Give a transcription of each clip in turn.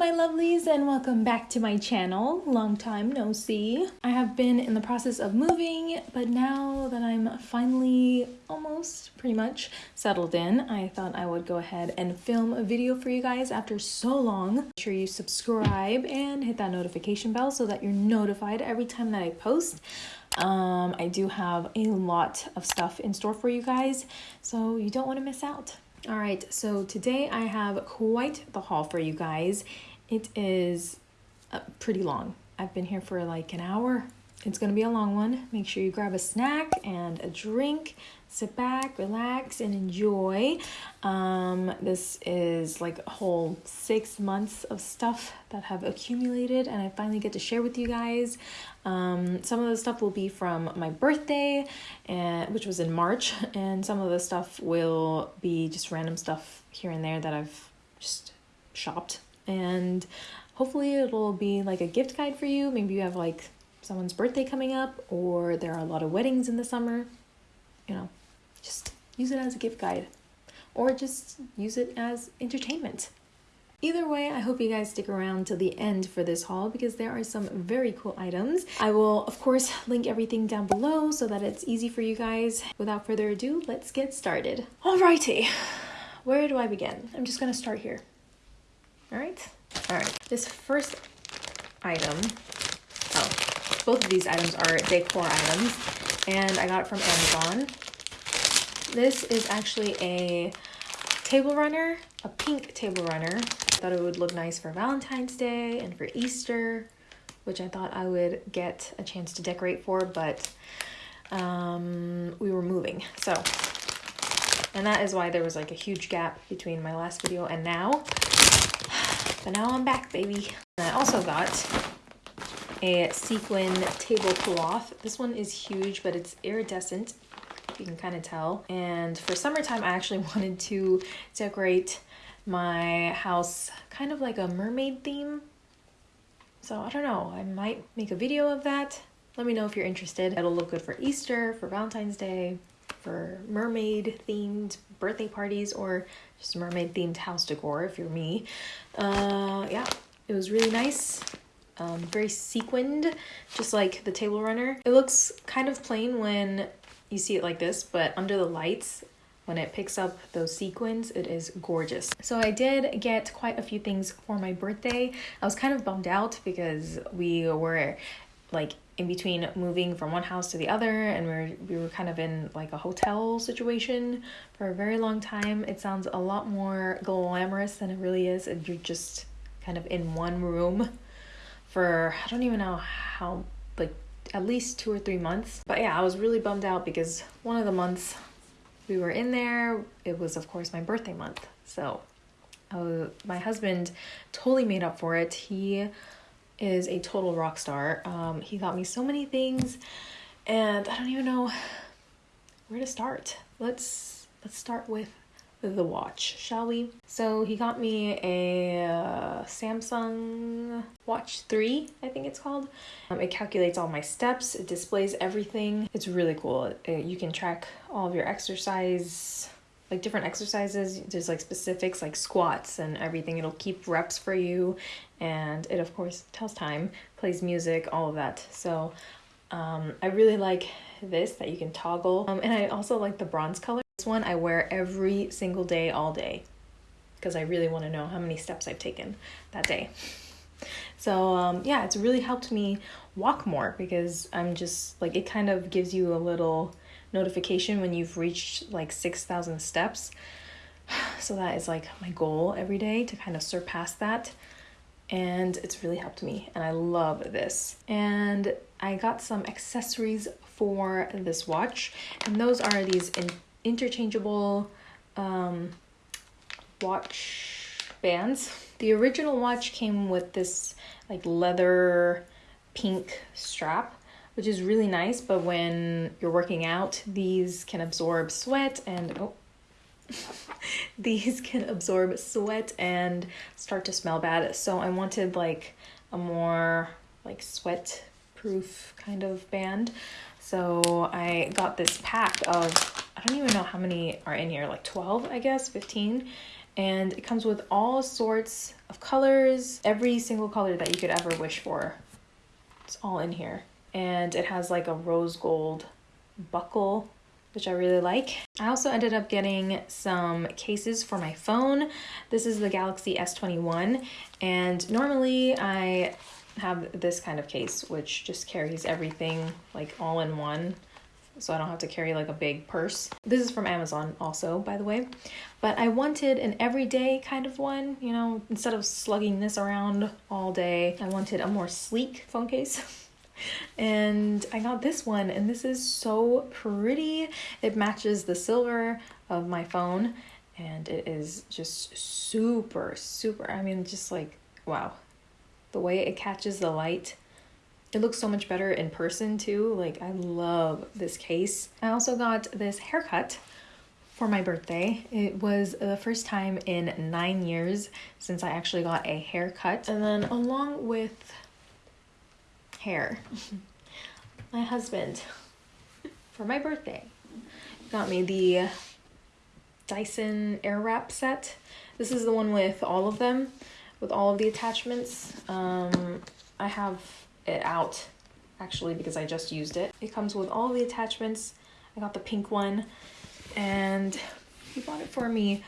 my lovelies, and welcome back to my channel. Long time no see. I have been in the process of moving, but now that I'm finally almost pretty much settled in, I thought I would go ahead and film a video for you guys after so long. Make sure you subscribe and hit that notification bell so that you're notified every time that I post. Um, I do have a lot of stuff in store for you guys, so you don't want to miss out. All right, so today I have quite the haul for you guys. It is uh, pretty long. I've been here for like an hour. It's gonna be a long one. Make sure you grab a snack and a drink sit back, relax, and enjoy. Um, this is like a whole six months of stuff that have accumulated, and I finally get to share with you guys. Um, some of the stuff will be from my birthday, and which was in March, and some of the stuff will be just random stuff here and there that I've just shopped. And hopefully, it'll be like a gift guide for you. Maybe you have like someone's birthday coming up, or there are a lot of weddings in the summer. You know, just use it as a gift guide or just use it as entertainment. Either way, I hope you guys stick around till the end for this haul because there are some very cool items. I will, of course, link everything down below so that it's easy for you guys. Without further ado, let's get started. Alrighty, where do I begin? I'm just gonna start here. Alright? Alright, this first item, oh, both of these items are decor items and I got it from Amazon. This is actually a table runner, a pink table runner. I thought it would look nice for Valentine's Day and for Easter, which I thought I would get a chance to decorate for, but um, we were moving. So, and that is why there was like a huge gap between my last video and now. But now I'm back, baby. And I also got a sequin tablecloth. This one is huge, but it's iridescent you can kind of tell. And for summertime, I actually wanted to decorate my house kind of like a mermaid theme. So I don't know, I might make a video of that. Let me know if you're interested. It'll look good for Easter, for Valentine's Day, for mermaid themed birthday parties, or just mermaid themed house decor if you're me. Uh, yeah, it was really nice. Um, very sequined, just like the table runner. It looks kind of plain when you see it like this, but under the lights, when it picks up those sequins, it is gorgeous. So I did get quite a few things for my birthday. I was kind of bummed out because we were like in between moving from one house to the other and we were, we were kind of in like a hotel situation for a very long time. It sounds a lot more glamorous than it really is and you're just kind of in one room for I don't even know how like at least two or three months. But yeah, I was really bummed out because one of the months we were in there, it was, of course, my birthday month. So uh, my husband totally made up for it. He is a total rock star. Um, he got me so many things, and I don't even know where to start. Let's let's start with the watch, shall we? So he got me a uh, Samsung Watch 3, I think it's called. Um, it calculates all my steps, it displays everything. It's really cool. It, uh, you can track all of your exercise, like different exercises. There's like specifics like squats and everything. It'll keep reps for you. And it, of course, tells time, plays music, all of that. So um, I really like this that you can toggle. Um, and I also like the bronze color. This one I wear every single day, all day, because I really want to know how many steps I've taken that day. So um, yeah, it's really helped me walk more because I'm just like, it kind of gives you a little notification when you've reached like 6,000 steps. So that is like my goal every day to kind of surpass that. And it's really helped me, and I love this. And I got some accessories for this watch, and those are these in interchangeable um, watch bands. The original watch came with this like leather pink strap, which is really nice, but when you're working out, these can absorb sweat and oh, these can absorb sweat and start to smell bad. So I wanted like a more like sweat proof kind of band. So I got this pack of I don't even know how many are in here, like 12, I guess, 15. And it comes with all sorts of colors, every single color that you could ever wish for. It's all in here. And it has like a rose gold buckle, which I really like. I also ended up getting some cases for my phone. This is the Galaxy S21, and normally I have this kind of case, which just carries everything like all in one so I don't have to carry like a big purse. This is from Amazon also, by the way. But I wanted an everyday kind of one, you know, instead of slugging this around all day, I wanted a more sleek phone case. and I got this one, and this is so pretty. It matches the silver of my phone, and it is just super, super. I mean, just like, wow. The way it catches the light it looks so much better in person too. Like, I love this case. I also got this haircut for my birthday. It was the first time in nine years since I actually got a haircut. And then, along with hair, my husband, for my birthday, got me the Dyson Airwrap set. This is the one with all of them, with all of the attachments. Um, I have it out actually because I just used it. It comes with all the attachments. I got the pink one and he bought it for me.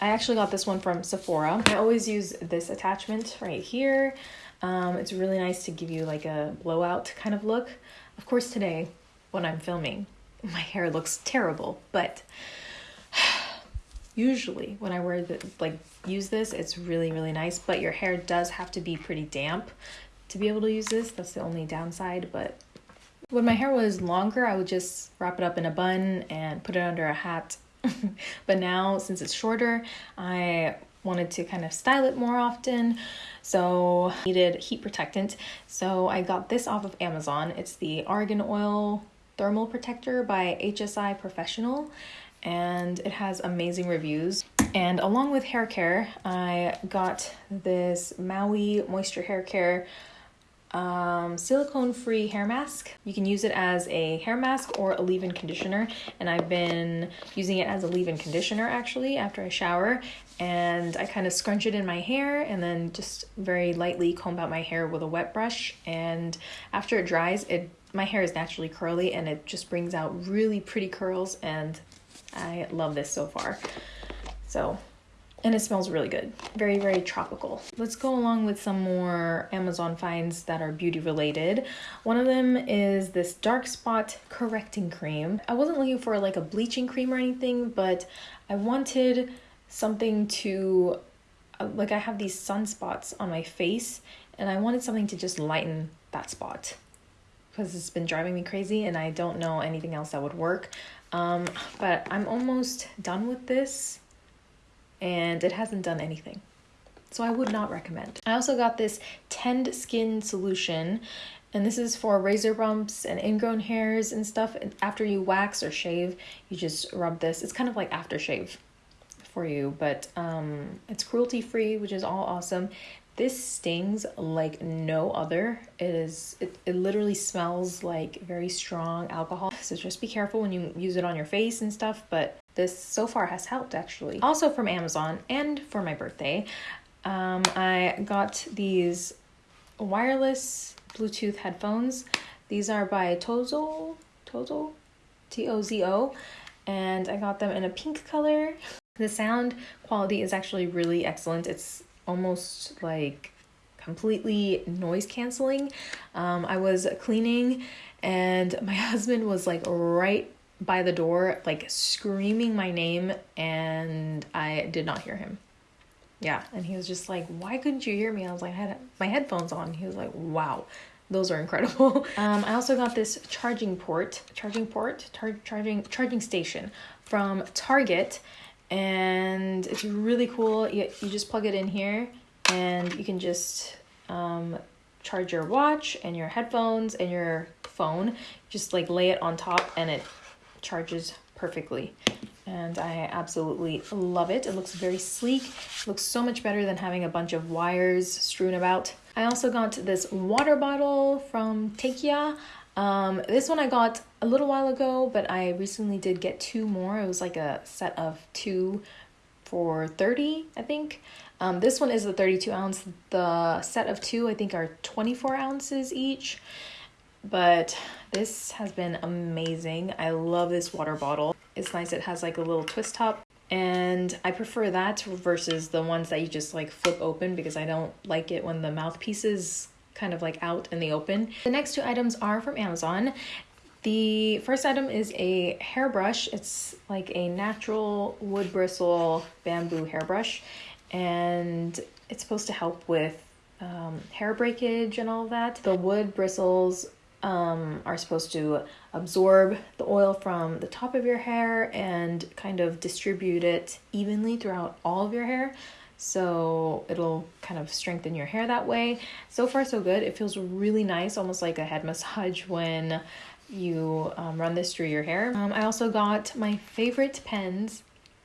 I actually got this one from Sephora. I always use this attachment right here. Um, it's really nice to give you like a blowout kind of look. Of course today when I'm filming, my hair looks terrible, but usually when I wear the like use this, it's really, really nice, but your hair does have to be pretty damp to be able to use this. That's the only downside, but when my hair was longer, I would just wrap it up in a bun and put it under a hat. but now, since it's shorter, I wanted to kind of style it more often. So, needed heat protectant. So, I got this off of Amazon. It's the Argan Oil Thermal Protector by HSI Professional and it has amazing reviews. And along with hair care, I got this Maui Moisture Hair Care um, silicone free hair mask. You can use it as a hair mask or a leave in conditioner. And I've been using it as a leave in conditioner actually after I shower. And I kind of scrunch it in my hair and then just very lightly comb out my hair with a wet brush. And after it dries, it my hair is naturally curly and it just brings out really pretty curls. And I love this so far. So and it smells really good. Very, very tropical. Let's go along with some more Amazon finds that are beauty related. One of them is this dark spot correcting cream. I wasn't looking for like a bleaching cream or anything, but I wanted something to, uh, like I have these sunspots on my face and I wanted something to just lighten that spot because it's been driving me crazy and I don't know anything else that would work. Um, but I'm almost done with this and it hasn't done anything. So I would not recommend. I also got this Tend Skin solution and this is for razor bumps and ingrown hairs and stuff. And after you wax or shave, you just rub this. It's kind of like aftershave for you, but um, it's cruelty free, which is all awesome. This stings like no other. It is it, it literally smells like very strong alcohol. So just be careful when you use it on your face and stuff, but this so far has helped actually. Also from Amazon and for my birthday, um, I got these wireless Bluetooth headphones. These are by Tozo, Tozo, T O Z O, and I got them in a pink color. The sound quality is actually really excellent. It's almost like completely noise canceling. Um, I was cleaning and my husband was like right by the door, like screaming my name, and I did not hear him. Yeah, and he was just like, "Why couldn't you hear me?" I was like, "I had my headphones on." He was like, "Wow." Those are incredible. Um, I also got this charging port, charging port, charging charging station from Target, and it's really cool. You, you just plug it in here, and you can just um, charge your watch and your headphones and your phone. Just like lay it on top, and it charges perfectly and I absolutely love it. It looks very sleek. It looks so much better than having a bunch of wires strewn about. I also got this water bottle from Takeya. Um, this one I got a little while ago, but I recently did get two more. It was like a set of two for 30, I think. Um, this one is the 32 ounce. The set of two, I think, are 24 ounces each. But this has been amazing. I love this water bottle. It's nice. It has like a little twist top. And I prefer that versus the ones that you just like flip open because I don't like it when the mouthpiece is kind of like out in the open. The next two items are from Amazon. The first item is a hairbrush. It's like a natural wood bristle bamboo hairbrush, and it's supposed to help with um, hair breakage and all that. The wood bristles um, are supposed to absorb the oil from the top of your hair and kind of distribute it evenly throughout all of your hair. So it'll kind of strengthen your hair that way. So far, so good. It feels really nice, almost like a head massage when you um, run this through your hair. Um, I also got my favorite pens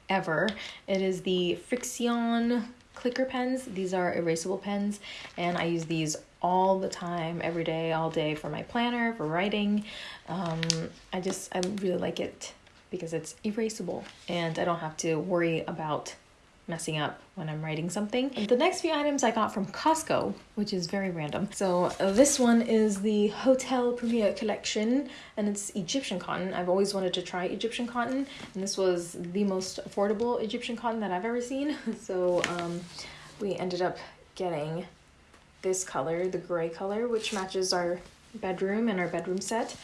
ever. It is the Frixion clicker pens. These are erasable pens, and I use these all the time, every day, all day for my planner, for writing. Um, I just, I really like it because it's erasable and I don't have to worry about messing up when I'm writing something. The next few items I got from Costco, which is very random. So uh, this one is the Hotel Premier collection and it's Egyptian cotton. I've always wanted to try Egyptian cotton and this was the most affordable Egyptian cotton that I've ever seen. So um, we ended up getting this color, the gray color, which matches our bedroom and our bedroom set.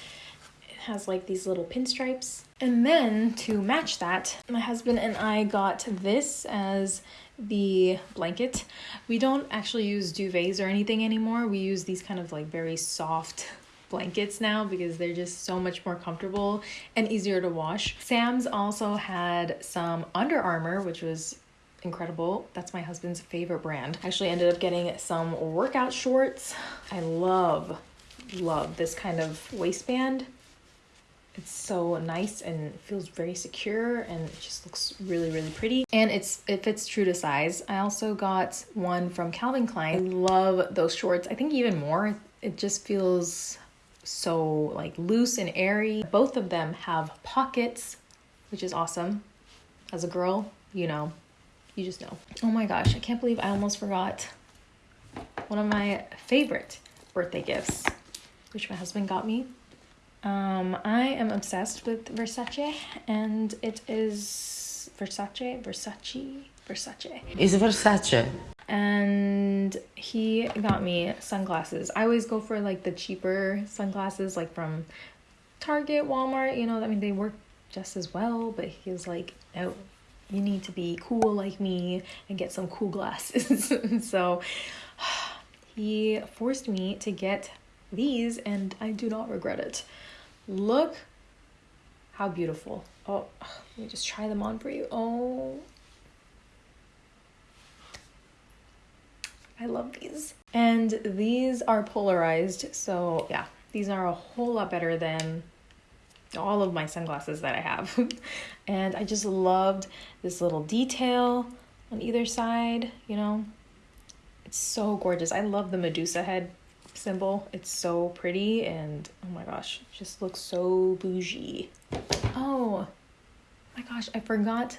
Has like these little pinstripes. And then to match that, my husband and I got this as the blanket. We don't actually use duvets or anything anymore. We use these kind of like very soft blankets now because they're just so much more comfortable and easier to wash. Sam's also had some Under Armour, which was incredible. That's my husband's favorite brand. I actually ended up getting some workout shorts. I love, love this kind of waistband. It's so nice and feels very secure and it just looks really really pretty and it's it fits true to size. I also got one from Calvin Klein. I love those shorts. I think even more it just feels so like loose and airy. Both of them have pockets, which is awesome. As a girl, you know, you just know. Oh my gosh, I can't believe I almost forgot one of my favorite birthday gifts, which my husband got me. Um, I am obsessed with Versace, and it is Versace, Versace, Versace. It's Versace. And he got me sunglasses. I always go for like the cheaper sunglasses, like from Target, Walmart. You know, I mean, they work just as well, but he was like, no, you need to be cool like me and get some cool glasses. so he forced me to get these, and I do not regret it. Look how beautiful. Oh, let me just try them on for you. Oh, I love these. And these are polarized, so yeah, these are a whole lot better than all of my sunglasses that I have. and I just loved this little detail on either side, you know. It's so gorgeous. I love the Medusa head symbol. It's so pretty and oh my gosh, just looks so bougie. Oh my gosh, I forgot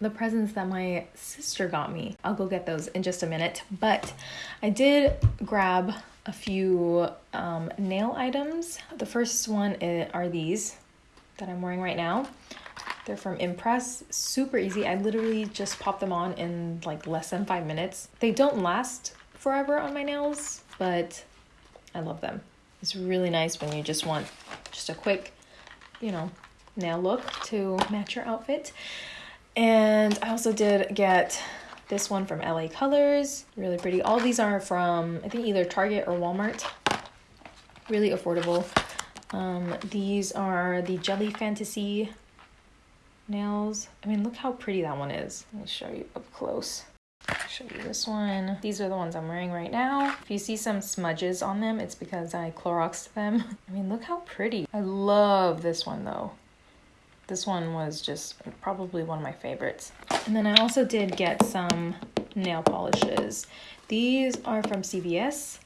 the presents that my sister got me. I'll go get those in just a minute, but I did grab a few um, nail items. The first one are these that I'm wearing right now. They're from Impress, super easy. I literally just pop them on in like less than five minutes. They don't last forever on my nails, but I love them. It's really nice when you just want just a quick, you know, nail look to match your outfit. And I also did get this one from LA Colors, really pretty. All these are from, I think, either Target or Walmart. Really affordable. Um, these are the Jelly Fantasy nails. I mean, look how pretty that one is. Let me show you up close. Show you this one. These are the ones I'm wearing right now. If you see some smudges on them, it's because I Cloroxed them. I mean, look how pretty. I love this one though. This one was just probably one of my favorites. And then I also did get some nail polishes. These are from CVS.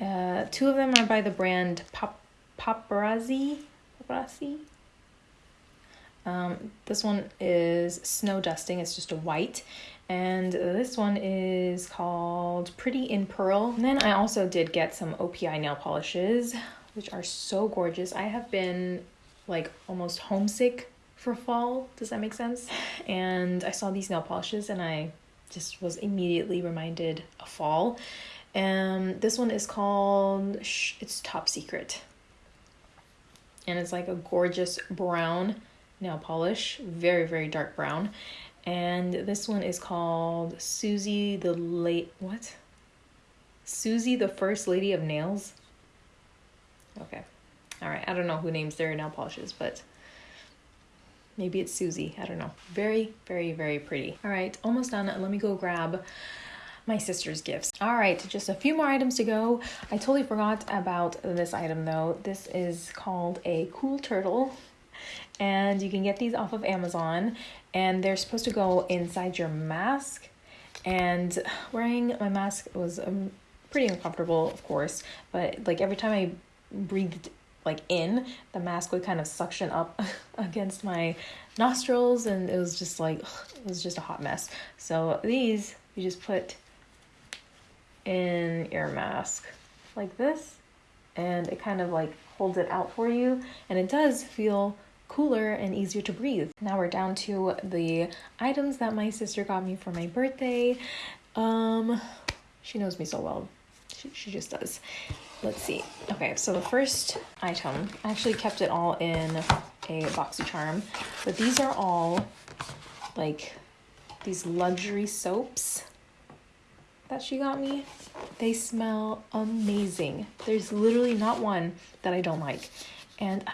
Uh, two of them are by the brand Pop paparazzi. Paparazzi. Um, this one is snow dusting. It's just a white, And this one is called Pretty in Pearl. And then I also did get some OPI nail polishes, which are so gorgeous. I have been like almost homesick for fall. Does that make sense? And I saw these nail polishes and I just was immediately reminded of fall. And this one is called, it's Top Secret. And it's like a gorgeous brown nail polish, very, very dark brown. And this one is called Suzi the Late, what? Suzi the First Lady of Nails? Okay. All right. I don't know who names their nail polishes, but maybe it's Suzi. I don't know. Very, very, very pretty. All right. Almost done. Let me go grab my sister's gifts. All right, just a few more items to go. I totally forgot about this item though. This is called a cool turtle and you can get these off of Amazon. And they're supposed to go inside your mask. And wearing my mask was um, pretty uncomfortable of course. But like every time I breathed like in the mask would kind of suction up against my nostrils. And it was just like it was just a hot mess. So these you just put in your mask like this. And it kind of like holds it out for you. And it does feel cooler and easier to breathe. Now we're down to the items that my sister got me for my birthday. Um she knows me so well. She, she just does. Let's see. Okay, so the first item, I actually kept it all in a BoxyCharm, but these are all like these luxury soaps that she got me. They smell amazing. There's literally not one that I don't like. And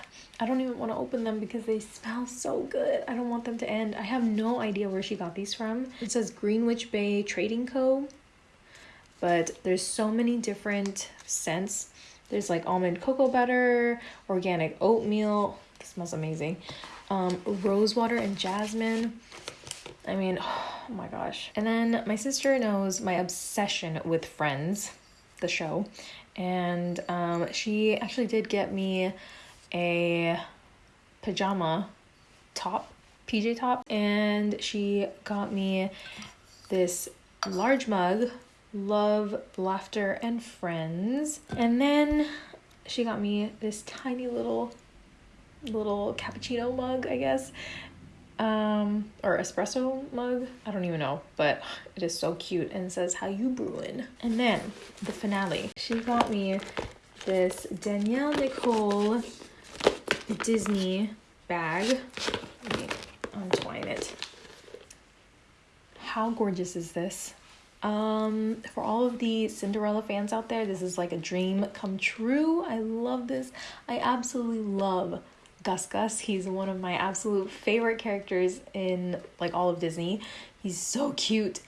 I don't even want to open them because they smell so good. I don't want them to end. I have no idea where she got these from. It says Greenwich Bay Trading Co. But there's so many different scents. There's like almond cocoa butter, organic oatmeal. This smells amazing. Um, rose water and jasmine. I mean, oh my gosh. And then my sister knows my obsession with Friends, the show. And um, she actually did get me a pajama top, PJ top. And she got me this large mug, Love, Laughter, and Friends. And then she got me this tiny little little cappuccino mug, I guess um or espresso mug i don't even know but it is so cute and says how you brewing and then the finale she got me this danielle nicole disney bag let me untwine it how gorgeous is this um for all of the cinderella fans out there this is like a dream come true i love this i absolutely love Gus Gus. He's one of my absolute favorite characters in like all of Disney. He's so cute.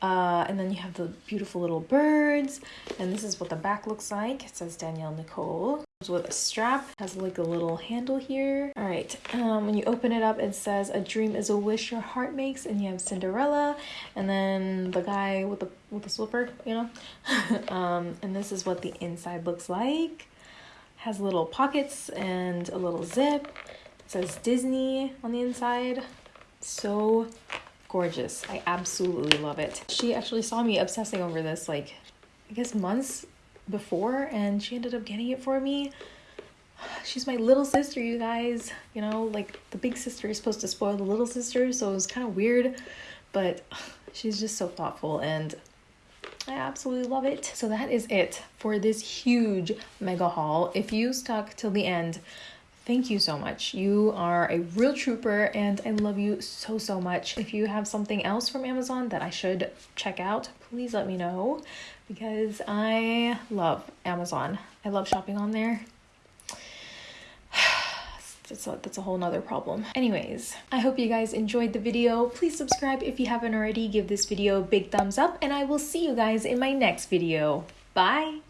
Uh, and then you have the beautiful little birds, and this is what the back looks like. It says Danielle Nicole with a strap has like a little handle here all right um when you open it up it says a dream is a wish your heart makes and you have cinderella and then the guy with the with the slipper you know um and this is what the inside looks like has little pockets and a little zip. It says Disney on the inside. So gorgeous. I absolutely love it. She actually saw me obsessing over this like I guess months before and she ended up getting it for me. She's my little sister, you guys. You know, like the big sister is supposed to spoil the little sister, so it was kind of weird, but she's just so thoughtful and I absolutely love it. So that is it for this huge mega haul. If you stuck till the end, thank you so much. You are a real trooper and I love you so, so much. If you have something else from Amazon that I should check out, please let me know because I love Amazon. I love shopping on there that's a, that's a whole nother problem. Anyways, I hope you guys enjoyed the video. Please subscribe if you haven't already. Give this video a big thumbs up and I will see you guys in my next video. Bye!